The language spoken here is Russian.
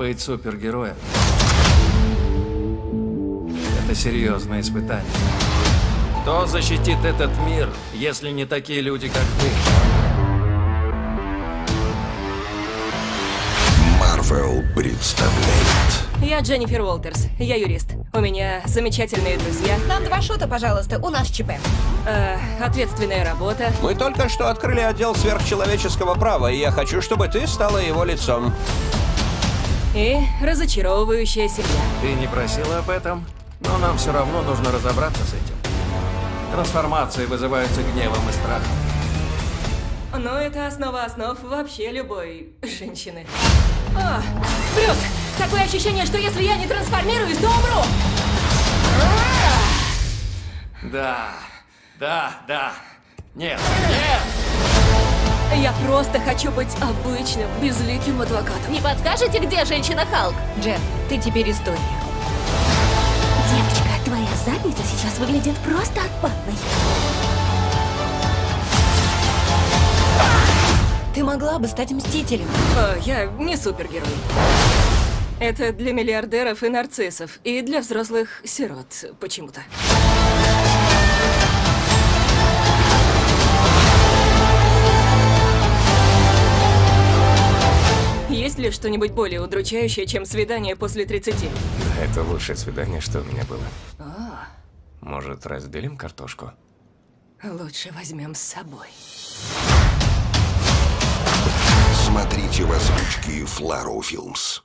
Быть супергероем – это серьезное испытание. Кто защитит этот мир, если не такие люди, как ты? Marvel представляет Я Дженнифер Уолтерс, я юрист. У меня замечательные друзья, Нам два шота, пожалуйста, у нас ЧП. э, ответственная работа. Мы только что открыли отдел сверхчеловеческого права, и я хочу, чтобы ты стала его лицом. И разочаровывающая семья. Ты не просила об этом, но нам все равно нужно разобраться с этим. Трансформации вызываются гневом и страхом. Но это основа основ вообще любой женщины. О, Брюс, такое ощущение, что если я не трансформируюсь, то умру. Да, да, да. Нет, нет! Я просто хочу быть обычным, безликим адвокатом. Не подскажете, где женщина Халк? Джен, ты теперь история. Девочка, твоя задница сейчас выглядит просто отпадной. Ты могла бы стать мстителем. О, я не супергерой. Это для миллиардеров и нарциссов, и для взрослых сирот почему-то. Ли что-нибудь более удручающее, чем свидание после 30? Это лучшее свидание, что у меня было. Может, разделим картошку? Лучше возьмем с собой. Смотрите в озвучке Фларо Филмс.